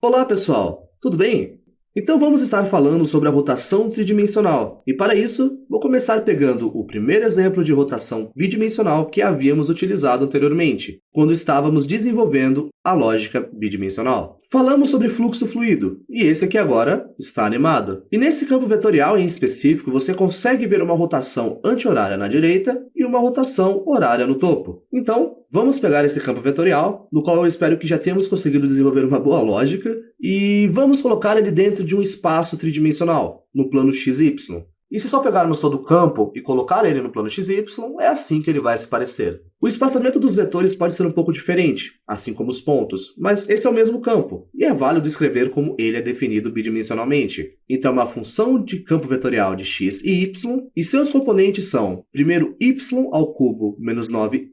Olá pessoal, tudo bem? Então vamos estar falando sobre a rotação tridimensional, e para isso, vou começar pegando o primeiro exemplo de rotação bidimensional que havíamos utilizado anteriormente, quando estávamos desenvolvendo a lógica bidimensional. Falamos sobre fluxo fluido, e esse aqui agora está animado. E nesse campo vetorial em específico, você consegue ver uma rotação anti-horária na direita e uma rotação horária no topo. Então, vamos pegar esse campo vetorial, no qual eu espero que já tenhamos conseguido desenvolver uma boa lógica, e vamos colocar ele dentro de um espaço tridimensional, no plano XY. E se só pegarmos todo o campo e colocar ele no plano XY, é assim que ele vai se parecer. O espaçamento dos vetores pode ser um pouco diferente, assim como os pontos, mas esse é o mesmo campo, e é válido escrever como ele é definido bidimensionalmente. Então, uma função de campo vetorial de x e y, e seus componentes são, primeiro, y ao cubo menos 9y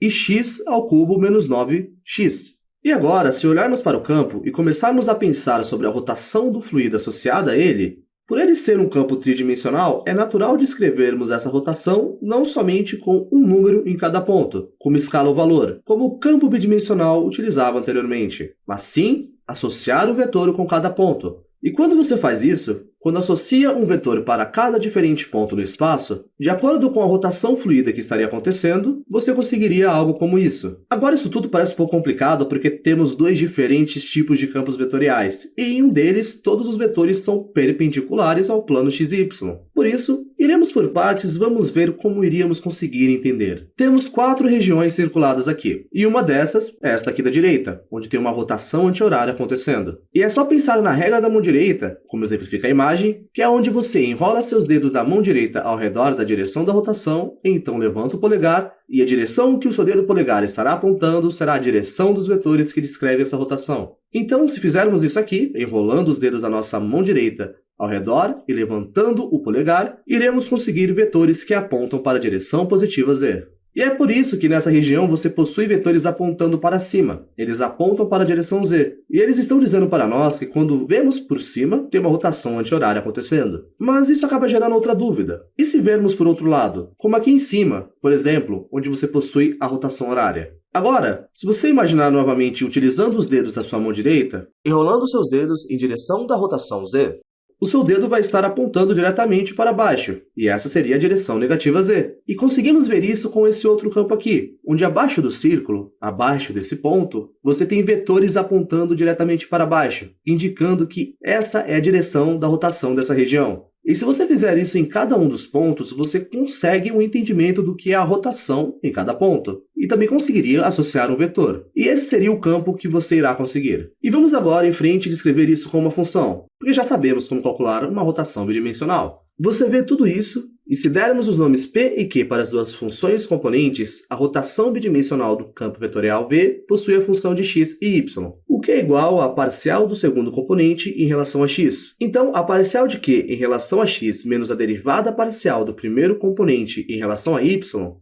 e x ao cubo menos 9x. E agora, se olharmos para o campo e começarmos a pensar sobre a rotação do fluido associada a ele, por ele ser um campo tridimensional, é natural descrevermos essa rotação não somente com um número em cada ponto, como escala o valor, como o campo bidimensional utilizava anteriormente, mas sim associar o vetor com cada ponto. E quando você faz isso, quando associa um vetor para cada diferente ponto no espaço, de acordo com a rotação fluida que estaria acontecendo, você conseguiria algo como isso. Agora isso tudo parece um pouco complicado porque temos dois diferentes tipos de campos vetoriais, e em um deles todos os vetores são perpendiculares ao plano XY. Por isso, iremos por partes vamos ver como iríamos conseguir entender. Temos quatro regiões circuladas aqui, e uma dessas é esta aqui da direita, onde tem uma rotação anti-horária acontecendo. E é só pensar na regra da mão direita, como exemplifica a imagem, que é onde você enrola seus dedos da mão direita ao redor da direção da rotação, então levanta o polegar, e a direção que o seu dedo polegar estará apontando será a direção dos vetores que descrevem essa rotação. Então, se fizermos isso aqui, enrolando os dedos da nossa mão direita ao redor e levantando o polegar, iremos conseguir vetores que apontam para a direção positiva Z. E é por isso que nessa região você possui vetores apontando para cima. Eles apontam para a direção Z. E eles estão dizendo para nós que quando vemos por cima, tem uma rotação anti-horária acontecendo. Mas isso acaba gerando outra dúvida. E se vermos por outro lado? Como aqui em cima, por exemplo, onde você possui a rotação horária. Agora, se você imaginar novamente utilizando os dedos da sua mão direita, enrolando seus dedos em direção da rotação Z, o seu dedo vai estar apontando diretamente para baixo, e essa seria a direção negativa z. E conseguimos ver isso com esse outro campo aqui, onde abaixo do círculo, abaixo desse ponto, você tem vetores apontando diretamente para baixo, indicando que essa é a direção da rotação dessa região. E se você fizer isso em cada um dos pontos, você consegue um entendimento do que é a rotação em cada ponto. E também conseguiria associar um vetor. E esse seria o campo que você irá conseguir. E vamos agora em frente descrever isso com uma função, porque já sabemos como calcular uma rotação bidimensional. Você vê tudo isso e se dermos os nomes P e Q para as duas funções componentes, a rotação bidimensional do campo vetorial V possui a função de x e y, o que é igual à parcial do segundo componente em relação a x. Então, a parcial de Q em relação a x menos a derivada parcial do primeiro componente em relação a y,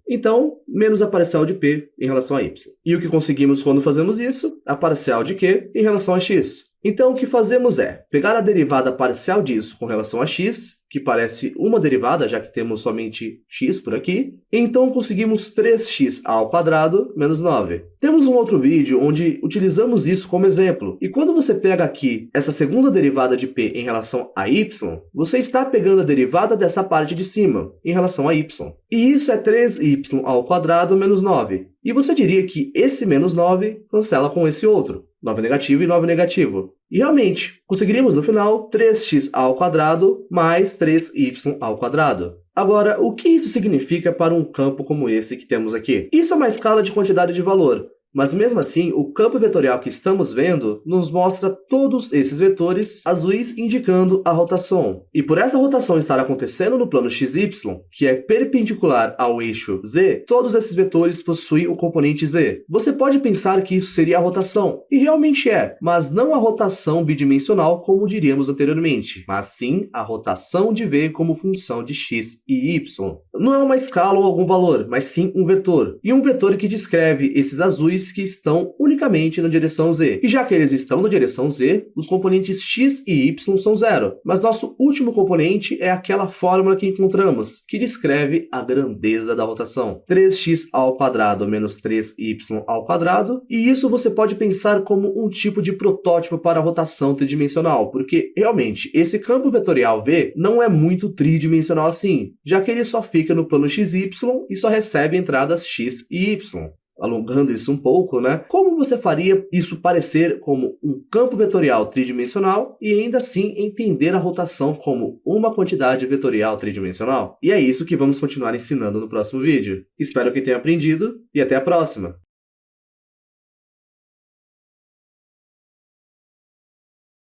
então, menos a parcial de P em relação a y. E o que conseguimos quando fazemos isso? A parcial de Q em relação a x. Então, o que fazemos é pegar a derivada parcial disso com relação a x que parece uma derivada, já que temos somente x por aqui. Então conseguimos 3x ao quadrado menos 9. Temos um outro vídeo onde utilizamos isso como exemplo. E quando você pega aqui essa segunda derivada de p em relação a y, você está pegando a derivada dessa parte de cima, em relação a y. E isso é 3y ao quadrado menos 9. E você diria que esse menos 9 cancela com esse outro. 9 negativo e 9 negativo. E realmente, conseguiríamos no final 3x ao quadrado mais 3y ao quadrado. Agora, o que isso significa para um campo como esse que temos aqui? Isso é uma escala de quantidade de valor, mas mesmo assim, o campo vetorial que estamos vendo nos mostra todos esses vetores azuis indicando a rotação. E por essa rotação estar acontecendo no plano xy, que é perpendicular ao eixo z, todos esses vetores possuem o componente z. Você pode pensar que isso seria a rotação, e realmente é, mas não a rotação bidimensional como diríamos anteriormente, mas sim a rotação de v como função de x e y. Não é uma escala ou algum valor, mas sim um vetor, e um vetor que descreve esses azuis componentes que estão unicamente na direção z. E já que eles estão na direção z, os componentes x e y são zero. Mas nosso último componente é aquela fórmula que encontramos, que descreve a grandeza da rotação. 3x ao quadrado menos 3y ao quadrado, e isso você pode pensar como um tipo de protótipo para a rotação tridimensional, porque realmente esse campo vetorial V não é muito tridimensional assim, já que ele só fica no plano xy e só recebe entradas x e y alongando isso um pouco, né? Como você faria isso parecer como um campo vetorial tridimensional e ainda assim entender a rotação como uma quantidade vetorial tridimensional? E é isso que vamos continuar ensinando no próximo vídeo. Espero que tenha aprendido e até a próxima!